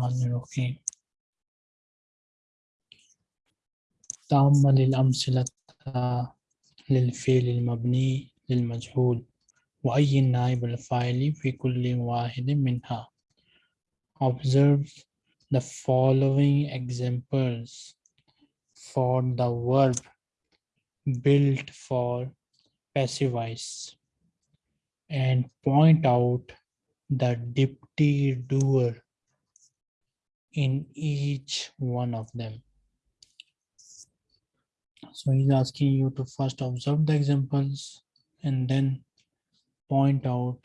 الرحمن الرحيم تأمل الأمثلة للفعل المبني للمجهول وأي نائب الفاعل في كل واحد منها Observe the following examples for the verb built for passive voice and point out the deputy doer in each one of them. So he's asking you to first observe the examples and then point out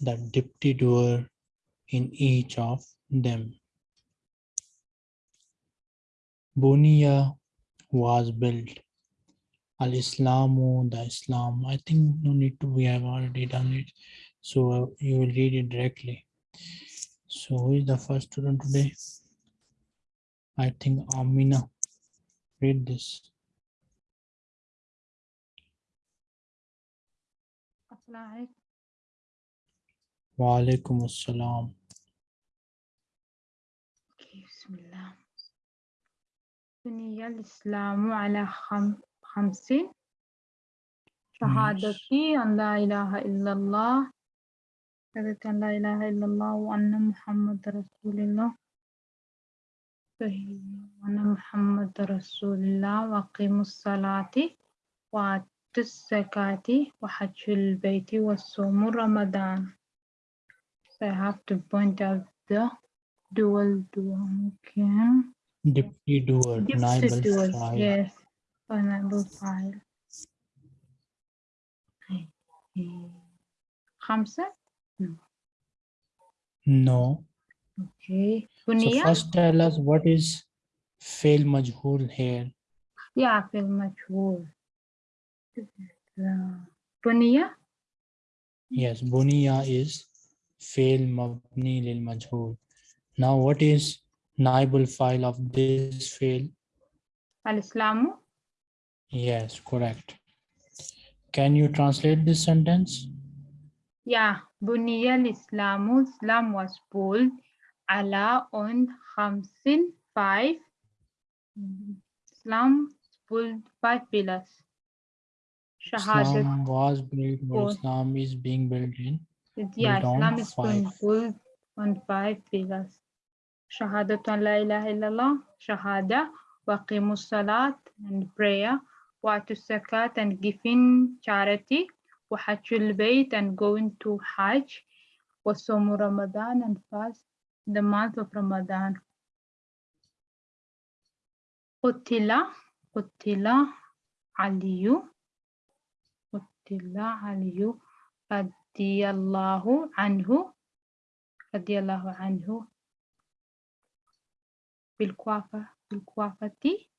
the deputy doer in each of them. Bunia was built. Al-Islamu, the Islam. I think no need to, we have already done it. So uh, you will read it directly. So who is the first student today? I think Amina. Read this. Wa alaikum assalam. أوكي، بسم الله بني الإسلام على خم... خمس شهادتي أن لا إله إلا الله شهادة أن لا إله إلا الله وأن محمد رسول الله محمد رسول الله وقيم الصلاة وآت الزكاة وحج البيت والصوم رمضان. So I have to point out the dual dual okay Deputy doer Gypsy dual yes vulnerable file. خمسة no. No. Okay. Buniya? So first tell us what is fail majhul here. Yeah, fail majhul. Buniya? Yes, buniya is fail mabni lil majhul. Now what is naibul file of this fail? Al-Islamu? Yes, correct. Can you translate this sentence? Yeah, Buniya al-Islamu, Islam was bold على on خمس five Islam built five pillars شهادة Islam was built or Four. Islam is being built in. Yeah, built on Islam is being five. built on five pillars. Shahadat an la ilaha illallah, shahada, waqimu salat and prayer, wa to zakat and giving charity, wa hajjul bayt and going to hajj, wa somu Ramadan and fast the month of Ramadan. قتل قتل علي قتل علي رضي الله عنه رضي الله عنه بالكوفة بالكوفة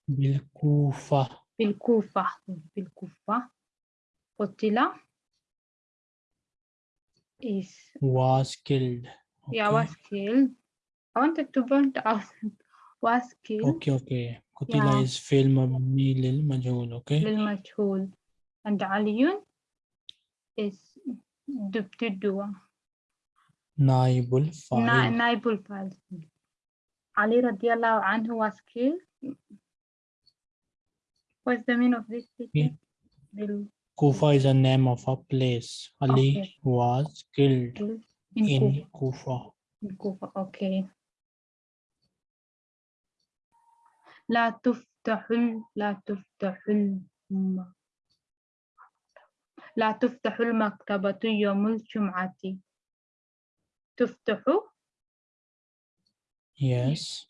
بالكوفة بالكوفة بالكوفة قتل is was killed. yeah Okay. was killed I wanted to point out was killed Okay, okay. Kutila Yeah. is fail mabni lil majhul. Okay. للمجهول and علي is دبتدوا Naibul file. نائب الفاعل علي رضي الله عنه was killed what's the meaning of this statement بال- Kufa is a name of a place. Ali Okay. was killed In in Kufa in Kufa okay لا تفتح لا تفتح لا تفتح المكتبة يوم الجمعة. تفتح؟ Yes.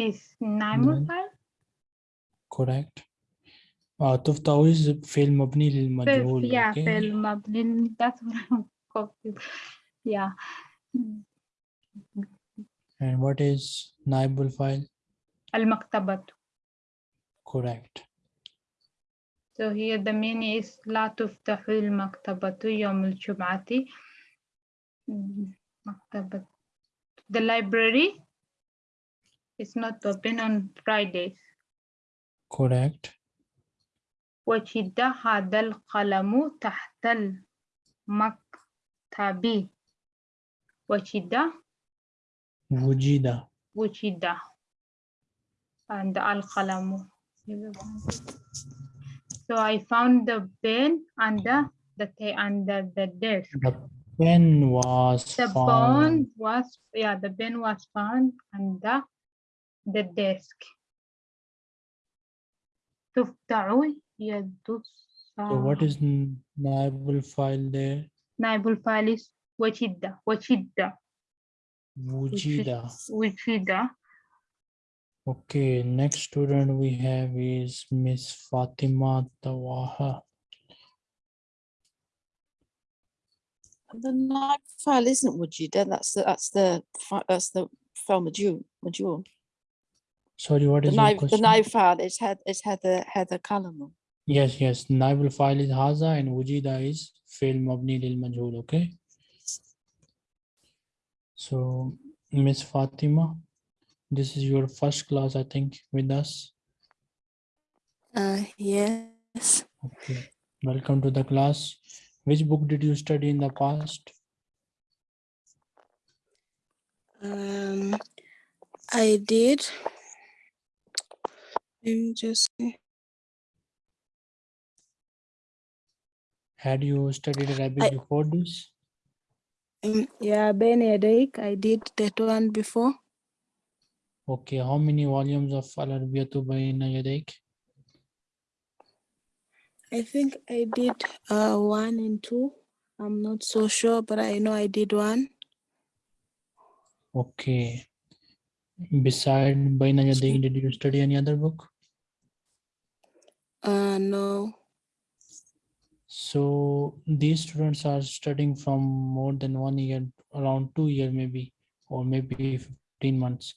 is. الفاعل Correct. Uh, تفتح is fail mabni lil في majhul. yeah Okay. في المبني that's what I'm confused yeah And what is naibul file? المكتبة Correct. So here the meaning is لا تفتح المكتبة يوم الجمعة. Mm, مكتبة. The library is not open on Fridays. Correct. وجد هذا القلم تحت المكتب. wachida, Wujida. wuchida, and al-qalamu. So I found the pen under the under the desk. The pen was The found. bone was yeah, the pen was found under the desk. تفتح So what is naibul file there? Naibul file is wajida. Wajida. Wujida. Wujida. Okay, next student we have is Miss Fatima Tawaha. The NAG file isn't Wujida. That's the that's the that's the file module module. Sorry, what is the is knife, the knife file is had is had the column. Yes, yes. Naibul file is Haza and Wujida is fail mabni lil majhul. Okay. So, Miss Fatima, this is your first class, I think, with us. Uh, yes. Okay. Welcome to the class. Which book did you study in the past? Um, I did. Let me just see. Had you studied Arabic I- before this? Um, yeah, Ben Yadaik, I did that one before. Okay. How many volumes of Al Arabiyatu Bayna Yadayk? I think I did uh one and two. I'm not so sure, but I know I did one. Okay. Beside Bayna Yadayk, did you study any other book? Uh, no. So these students are studying from more than one year, around two year maybe, or maybe 15 months.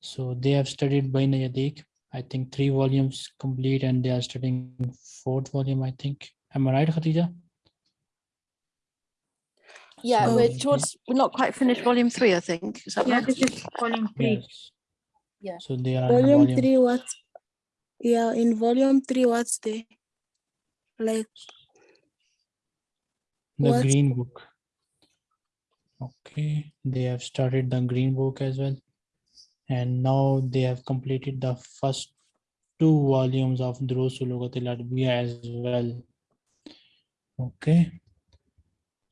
So they have studied Baina Yadik, I think three volumes complete and they are studying fourth volume, I think. Am I right, Khatija? Yeah, So we're towards, we're not quite finished volume three, I think. Is that yeah right? this is volume three Yes. Yeah. So they are Volume volume, three, what? Yeah, in volume three, what's the like? The what- green book. Okay, they have started the green book as well. And now they have completed the first two volumes of Lughatil as well. Okay.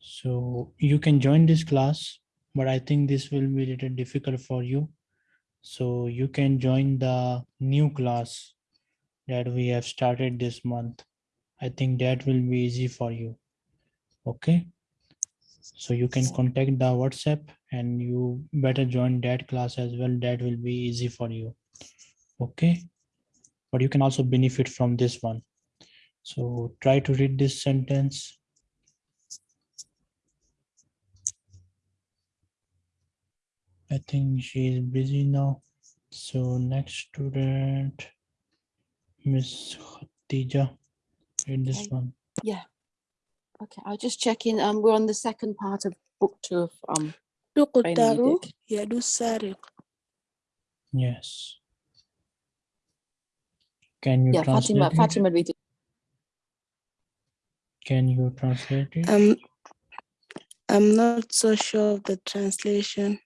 So you can join this class, but I think this will be a little difficult for you. So you can join the new class that we have started this month. I think that will be easy for you. Okay. So you can contact the WhatsApp and you better join that class as well. That will be easy for you. Okay. But you can also benefit from this one. So try to read this sentence. I think she is busy now. So next student, Miss Khatija, read this one. Yeah. Okay, I'll just check in. Um, we're on the second part of book two of, um, تقطع يديك. يد السارق. Yes. Can you yeah, translate Fatima, it? Fatima read it. Can you translate it? Um, I'm not so sure of the translation.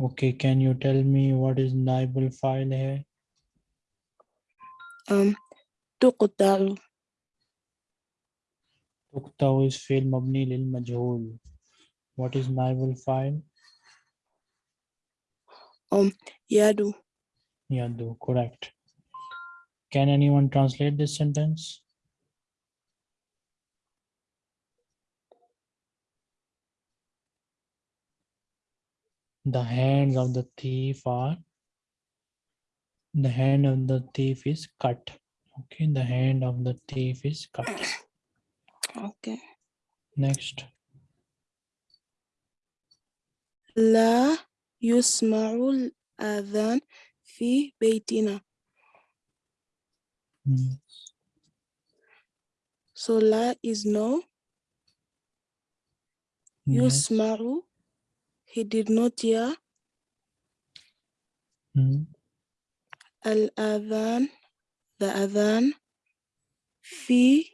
Okay, can you tell me what is Naibul file here? Um, تقطع Tuqta is fi'l mabni lil majhul. What is Naibul file? يد Yadu, correct. Can anyone translate this sentence? The hands of the thief are the hand of the thief is cut. Okay, the hand of the thief is cut. Okay. Next. لا يسمع الأذان في بيتنا. Mm, So لا is no. yes, يسمع he did not hear mm, الأذان the أذان في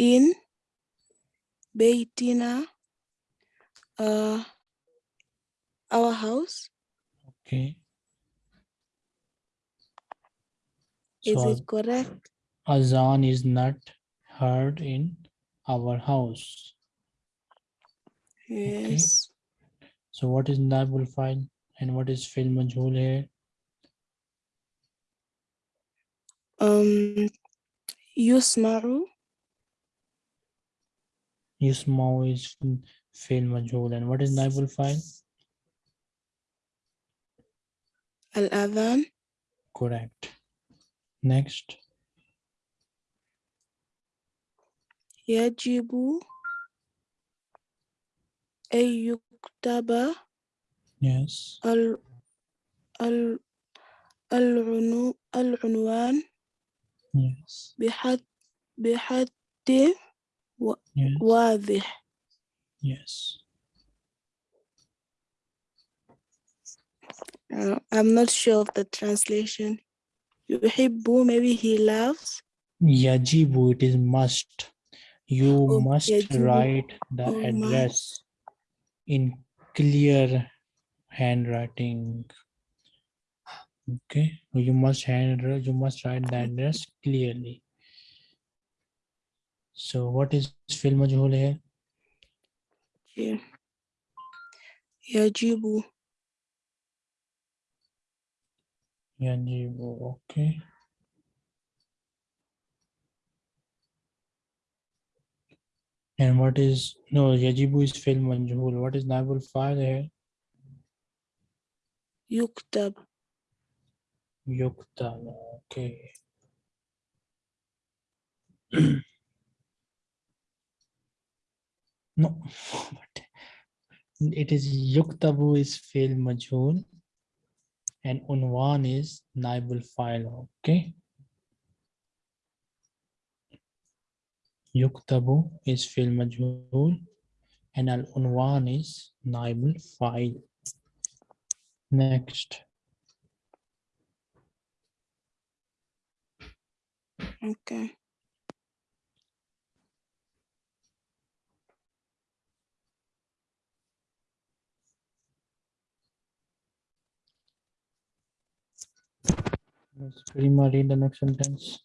in bay dinner, uh, our house. Okay. Is so it correct? Azan is not heard in our house. Yes. Okay. So what is naibul file and what is fil majhul here? Um, yusmaru. Use mouse fail module. And what is naibul file? Al-adhan. Correct. Next. Yajibu ayyuktaba. Yes. Al ال al. Yes. بحد bihaddi Yes. واضح Yes. Uh, I'm not sure of the translation. يحب maybe he loves. Yajibu, it is must. You Oh, must yajibu. write the Oh, my. address in clear handwriting. Okay, you must hand you must write the address clearly. So what is fill majhul here? Yeah. Yajibu. Yajibu, okay. And what is, no, Yajibu is fill majhul. What is naibul fa'il here? Yuktab. Yuktab, okay. No, it is yuktabu is fi'l majhul and unwan is naibul file, okay? Yuktabu is fi'l majhul and al unwan is naibul file. Next. okay Let's Prima read the next sentence.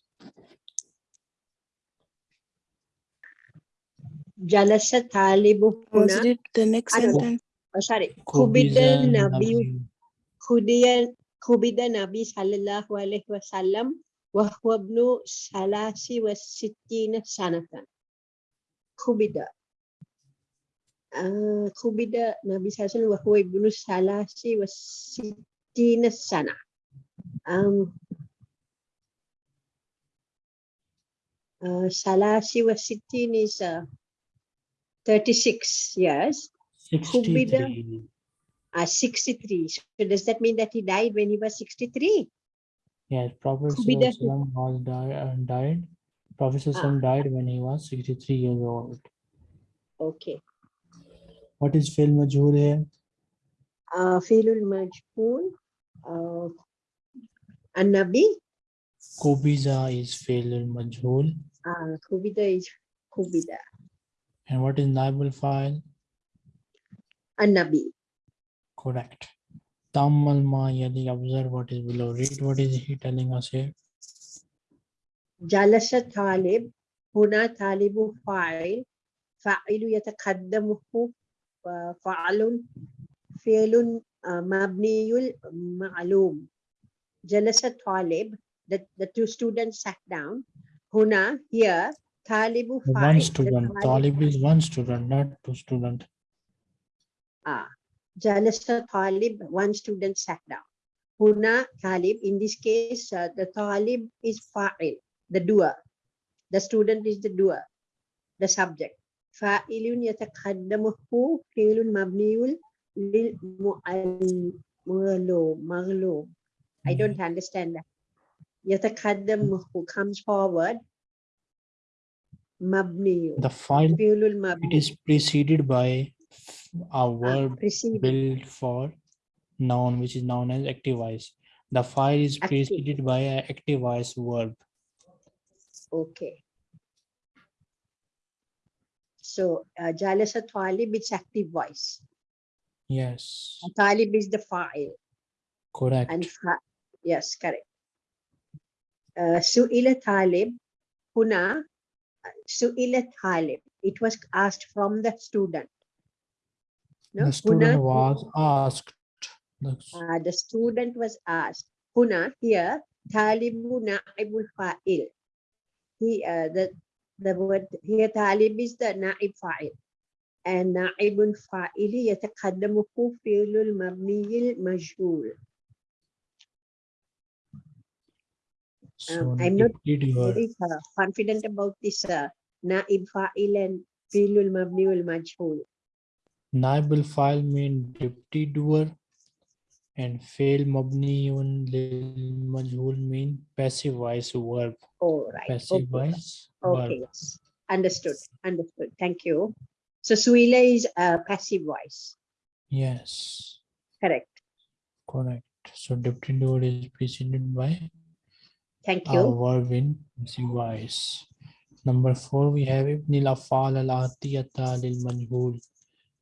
جلس طالب was هنا it the next I don't know. sentence oh, sorry Kubiza خبز النبي Nabi. خدي خبز النبي صلى الله عليه وسلم وهو ابن ثلاث وستين سنة خبز آه، خبز النبي صلى الله عليه وسلم وهو ابن ثلاث وستين سنة um, uh, Shala Shiva Sittin is uh, 36 years. 63. Uh, 63. So does that mean that he died when he was 63? Yes, Prophet Sallallahu was died, uh, died. Prophet ah. died when he was 63 years old. Okay. What is Fil Majhul here? Uh, Filul Uh, An-Nabi. Kubiza is fi'l majhul. Uh, Kubida is Kubida. And what is naibul file? An-Nabi. Correct. Tammal ma yadi observe what is below. Read what is he telling us here? جلس طالب هنا طالب فاعل فاعل يتقدمه آه، فعل فعل آه، مبني معلوم جلس طالب the, the two students sat down هنا here طالب فاعل One The student. طالب- Talib is one student, not two student. Ah, Jalasa Talib, one student sat down. Huna Talib, in this case, uh, the Talib is Fa'il, the doer. The student is the doer, the subject. Fa'ilun yatakaddamuhu fi'lun mabniul lil mu'allum, maghlum. I don't understand that. Yatakaddamuhu comes forward. Mabniul. The file it is preceded by a Ah, verb preceded. built for noun which is known as active voice. The file is Active. preceded by an active voice verb. Okay. So uh, Jalasa Talib, it's active voice. Yes, Talib is the file. correct. And yes, correct. Uh, Su'ila Talib, Huna, uh, Su'ila Talib. It was asked from the student. No, The student Huna, was asked. the s- uh, the student was asked. Huna, here, Talibu Na'ibul Fa'il. He, uh, the, the word here, Talib is the Na'ib Fa'il. And Na'ibul Fa'ili يتقدمه فعل المبني المجهول. So I'm not your very uh, confident about this uh, naib fa'il and fi'lul mabni wal majhul. naibul file mean deputy doer and fail mabniun lil majhul mean passive voice verb. Oh, right. Passive Okay. voice verb. okay. Yes. Understood. Understood. Thank you. So Suila is a passive voice. Yes, Correct. correct. So deputy doer is preceded by Thank a you. verb in passive voice. Number four, we have ibn al afal al atiyata lil majhul.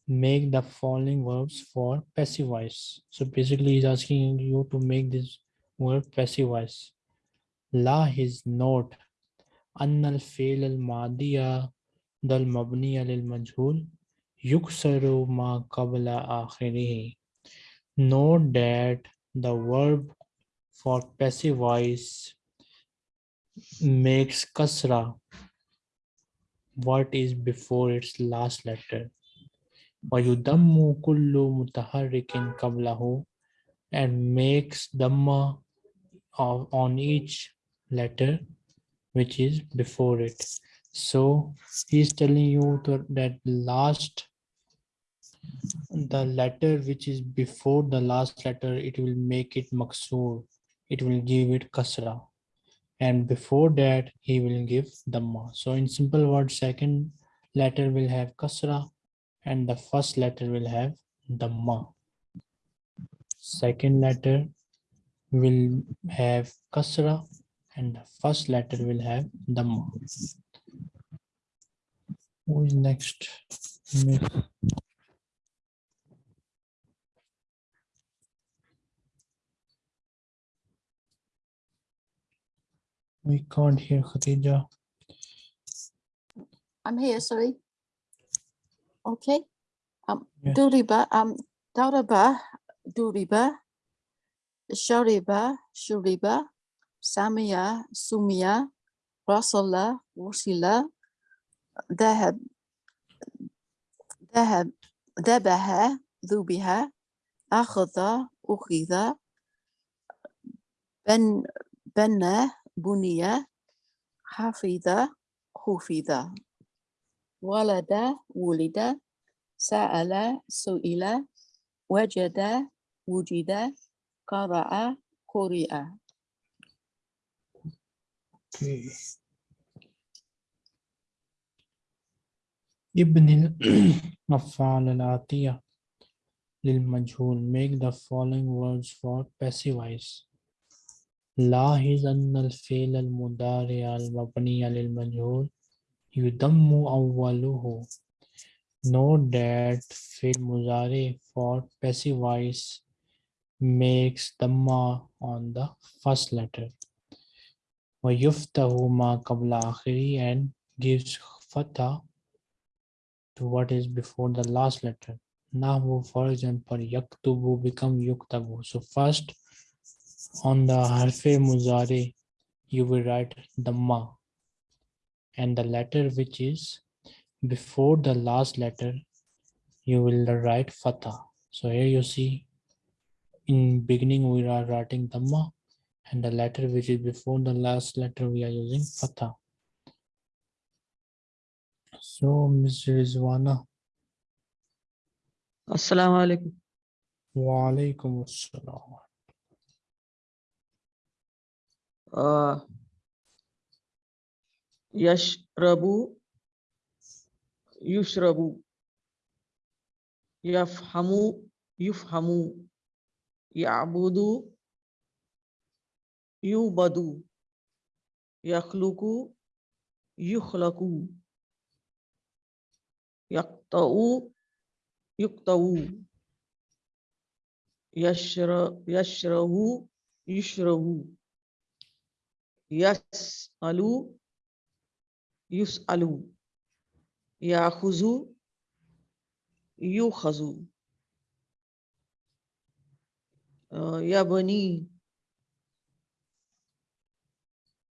Make the following verbs for passive voice. So basically, he's asking you to make this word passive voice. La his note. أن الفعل الماضي ذا المبني للمجهول يكسر ما قبل آخره. Note that the verb for passive voice makes kasra what is before its last letter. ويدم كل متحرك قبله and makes dhamma of, on each letter which is before it. So he's telling you to, that last the letter which is before the last letter it will make it maksur it will give it kasra and before that he will give dhamma so in simple words second letter will have kasra and the first letter will have dhamma second letter will have kasra and the first letter will have dhamma who is next We can't hear Khatija. I'm here, sorry. Okay. Um, Yes. Duriba, um, Dauraba, Duriba, Shariba, Shuriba, Samia, Sumia, Rasala, Wasila, Dahab, Dahab, Dabaha, Dubiha, Akhada, Ukhida, Ben, Benna, Bunia, Hafida, Hufida. ولد ولد سأل سئل وجد وجد قرأ قرئ Okay. ابن الأفعال الآتية للمجهول make the following words for passive voice لاحظ أن الفعل المضارع المبني للمجهول يضم أوله Note that fi'l mudari for passive voice makes dhamma on the first letter. وَيُفْتَهُ مَا قَبْلَ آخِرِ and gives fatha to what is before the last letter. Nahu, for example, yaktubu become yuktabu. So first, on the harfe muzari you will write damma and the letter which is before the last letter you will write fatha. So here you see in beginning we are writing damma and the letter which is before the last letter we are using fatha. So mr rizwana. Assalamu alaikum. Wa alaikum assalam. آه. يشرب. يشرب. يفهم يفهم يعبد. يعبد يخلق. يخلق. يقطع. يقطع. يشرب. يشرب. يشرب. Yes, alu. Yus alu. Yahuzu. Yuhazu. Uh, Yabani.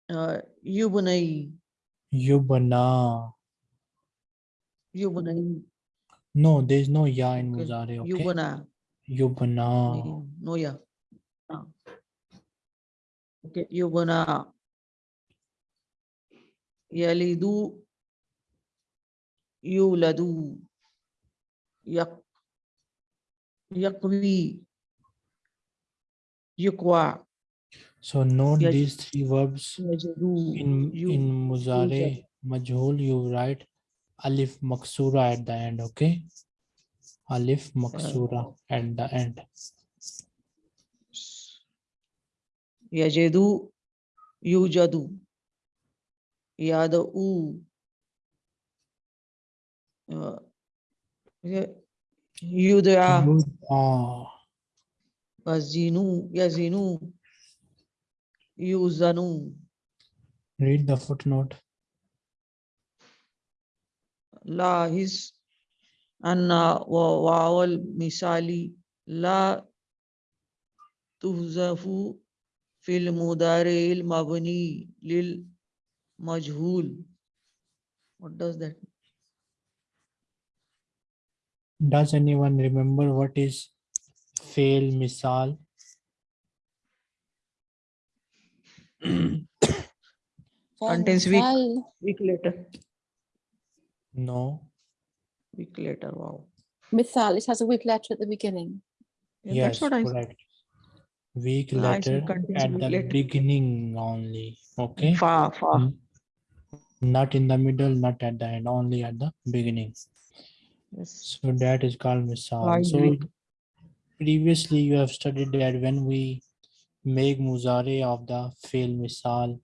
Uh, Yubunai. Yubana. Yubunai. No, there's no ya in okay. Muzare. Okay? Yubana. Yubana. No ya. Ah. Okay, Yubana. यलिदु यूलदु यक यकवी So note these three verbs in, in Muzare Majhul, you write Alif Maksura at the end, okay? Alif Maksura at the end. Yajadu, Yujadu. yeah the oo uh, you yuzanu read the footnote. la his anna wa wawal misali la tuhzafu fil mudaril mabni lil majhul what does that mean? does anyone remember what is fail misal? Contents week. week later. No. Week later wow. Misal it has a week later at the beginning. Yeah, yes that's what I week later at the later. beginning only okay? Far far mm -hmm. Not in the middle, not at the end, only at the beginning. Yes. So that is called misal. So previously you have studied that when we make muzare of the fail misal,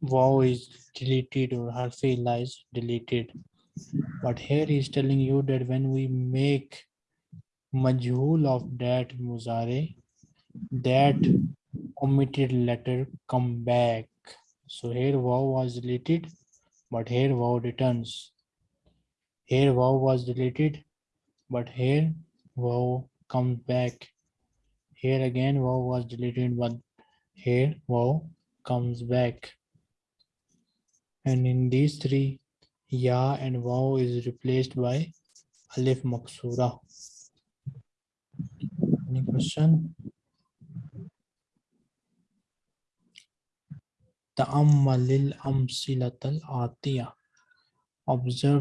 wow is deleted or harfi is deleted. But here he is telling you that when we make majhul of that muzare, that omitted letter come back. So here wow was deleted, but here wow returns. Here wow was deleted, but here wow comes back. Here again wow was deleted, but here wow comes back. And in these three, ya and wow is replaced by alif maksura. Any question? Observe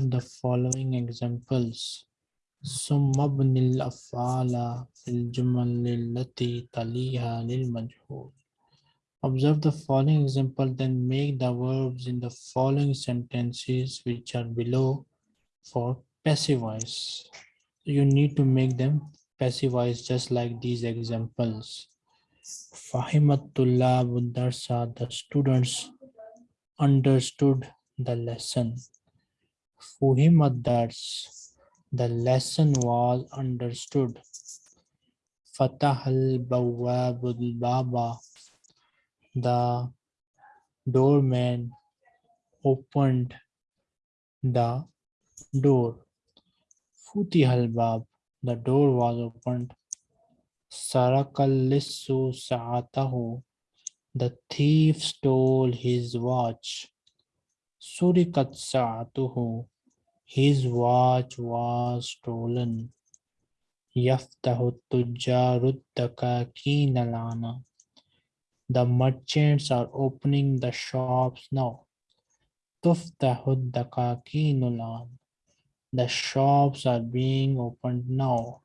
the following examples. Summa bnil af'ala fil taliha. Observe the following example, then make the verbs in the following sentences which are below for passive voice. You need to make them passive voice just like these examples. Fahimat tullab darsa, the students understood the lesson. Fuhimat dars, the lesson was understood. Fatah al bawwabul baba, the doorman opened the door. Futihal bab, the door was opened. Sarakal lissu sa'atahu, the thief stole his watch. Surikat sa'atuhu, his watch was stolen. Yaftahu tujjarud dakakin alana. The merchants are opening the shops now. Tuftahud dakakinulan. The shops are being opened now.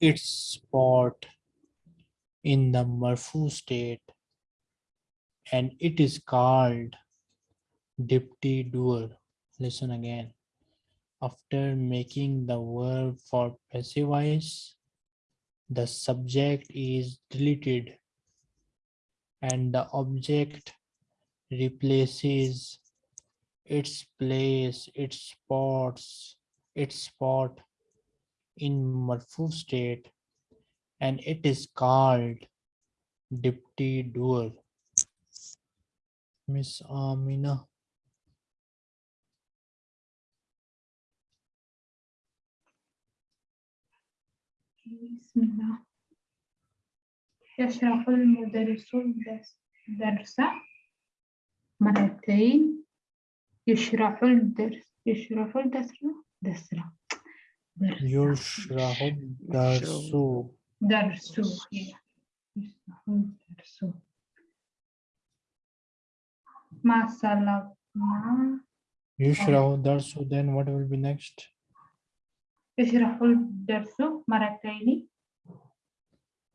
its spot in the marfu state and it is called deputy doer. Listen again. After making the verb for passive voice, the subject is deleted and the object replaces its place, its spots, its spot in marfu state and it is called dipty doer. Miss Amina. بسم الله يشرح المدرس الدرس درس مرتين يشرح الدرس يشرح الدرس درس Yushrahud darsu. Darsu, ya. Darsu. Masalakna. Yushrahud darsu, then what will be next? Yushrahud darsu, mereka ini.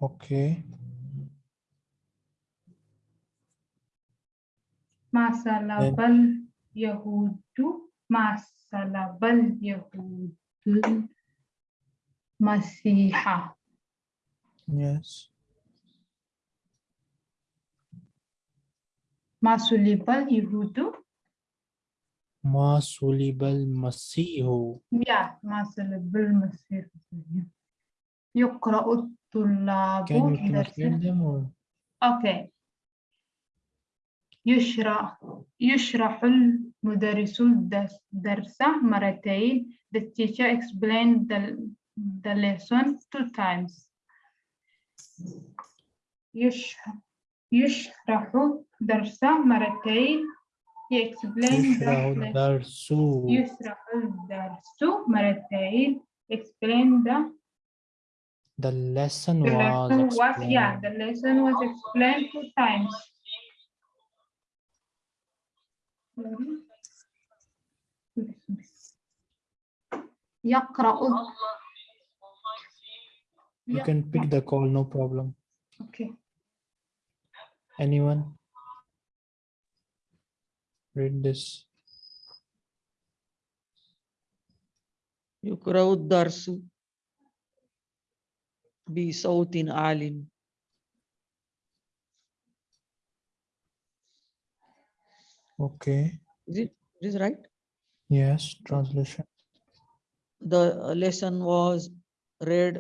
Okay. Masalabal Yahudu, masalabal Yahudu. Masiha. Yes. Masulibal Yehudu. Masulibal Masihu. Yeah, Masulibal Masihu. Yukra الطلاب Can you translate them or? Okay. يشرح يشرح المدرس الدرس مرتين. The teacher explained the the lesson two times يشرح يشرح درس مرتين he explained يشرح the lesson الدرس يشرح الدرس مرتين explain the, the lesson the was lesson was yeah explained. the lesson was explained two times يقرأ you can pick the call no problem okay anyone read this يقرأ الدرس بصوت عال okay Is it, is it right? yes translation The uh, lesson was read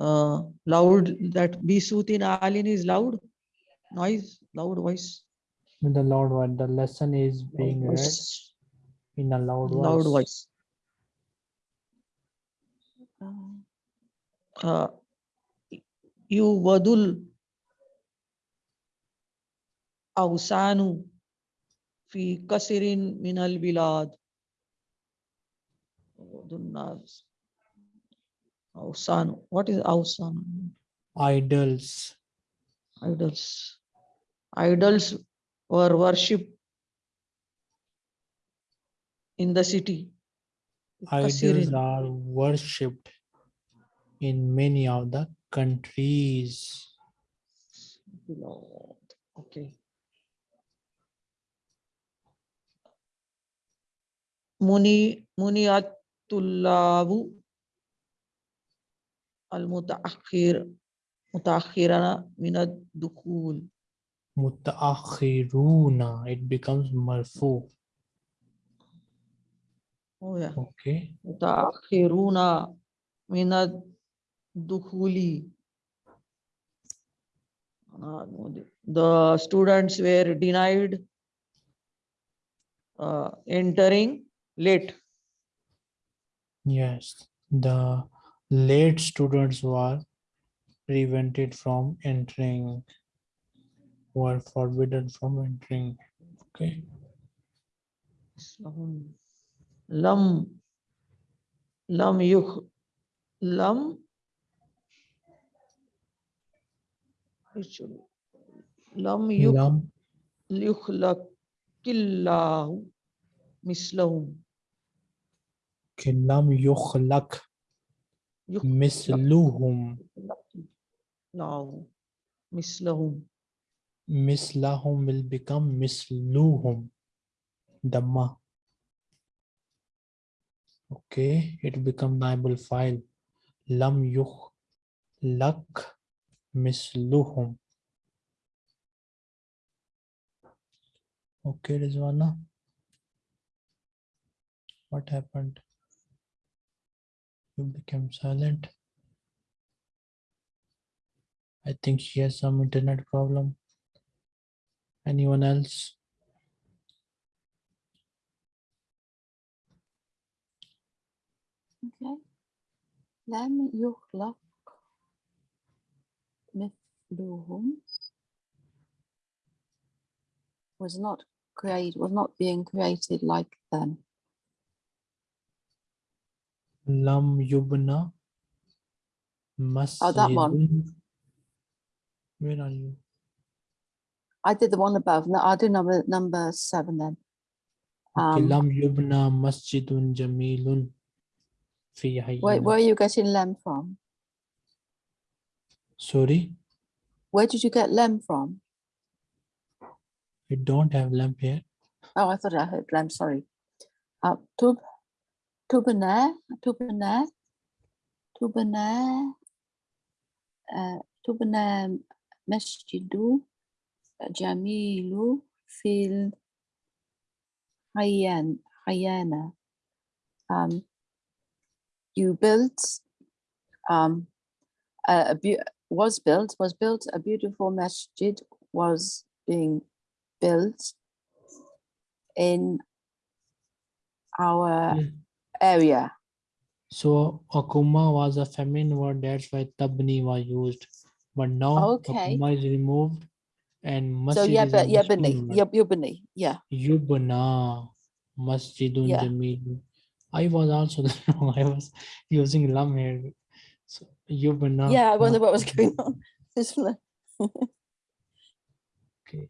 uh, loud that be sutin alin is loud? Noise loud voice. The loud one the lesson is being read in a loud voice loud voice. uh, you vadul awsanu fi kasirin minal bilad. Ausan. What is Ausan? Idols. Idols. Idols were worshipped in the city. Idols are worshipped in many of the countries. Lord. Okay. Muni Muniatullavu al-mutaakhir mutaakhirana min ad-dukhul. mutaakhiruna it becomes marfu Oh yeah. okay Mutaakhiruna min ad-dukhuli. Ah, no, the- The students were denied uh, entering late. yes the late students were prevented from entering were forbidden from entering okay? Lam lam yuk lam lam yuk lam yukhlaqillahu mislahum okay lam yukhlaq Yuk- misluhum. Lau. Mislahum. Will become misluhum. Dhamma. Okay, it will become Bible file. Lam yukhlaq misluhum. Okay, Rizwana. What happened? You became silent. I think she has some internet problem. Anyone else? Okay. لم يخلق مثلهم was not created was not being created like them. Lam yubna Oh, that one. masjidun. Where are you? I did the one above. No, I'll do number number seven then. Um, Lam yubna masjidun jamilun where, where are you getting lem from? Sorry, Where did you get lem from? we don't have lamp here. Oh, I thought I heard lem. Sorry. Uh, tub, tubana, tubana, tubana, uh, tubana masjidu jamilu fil hayyan hayyana. Um, you built um, a, a was built was built a beautiful masjid was being built in our Yeah. Area. So akuma was a feminine word, that's why tabni was used. But now Okay. akuma is removed and Masjid So yeah, is a but yeah, masculine word. Yub- Yubani, yeah. Yubna Masjidun Yeah. Jamil. I was also wrong. I was using lam here. So Yubna. Yeah, I wonder what was going on. Okay.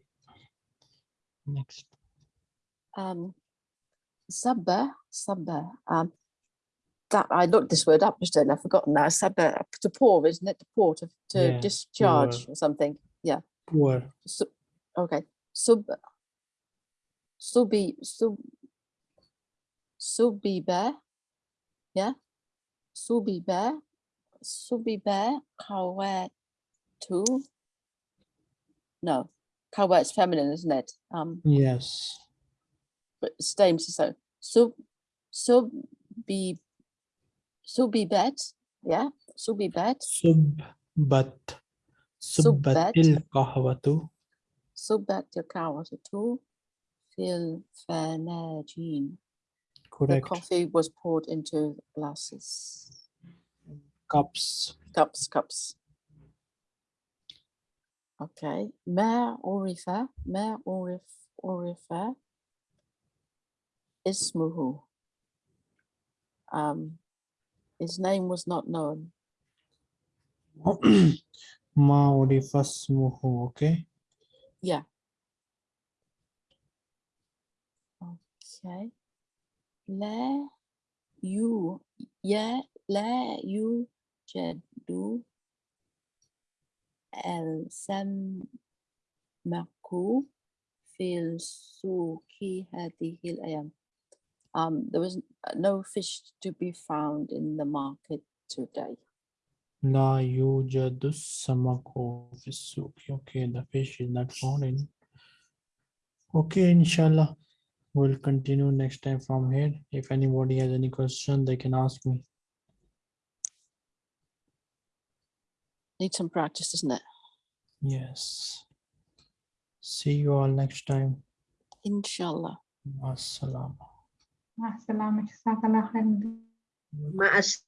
Next. um, Sabba, Sabba. Um, that I looked this word up just then. I've forgotten now. Sabba to pour, isn't it? To pour to, to Yeah, discharge pour. or something. Yeah. Pour. Okay. Sub. Subi sub. Subiba. Yeah. Subiba. Subiba. Kawatu. No. Kawat's feminine, isn't it? Um. Yes. but stames is so sub sub be subibet yeah subibet Subbat. Subbat. Subbatil kahwatu. subat yakawatu fil fanajin the coffee was poured into glasses Cups. cups cups okay ma urifa ma urif urifa ismuhu um his name was not known Ma urifasmuhu. Okay. Yeah. Okay. La you yeah la you jadu el samaku fil suki hadhihi al Um, there was uh, no fish to be found in the market today. La yujadu fisuki. Okay, the fish is not found in. Okay, inshallah. We'll continue next time from here. If anybody has any question, they can ask me. Need some practice, doesn't it? Yes. See you all next time. Inshallah. Assalamu. مع السلامة. جزاك الله خير Ma'as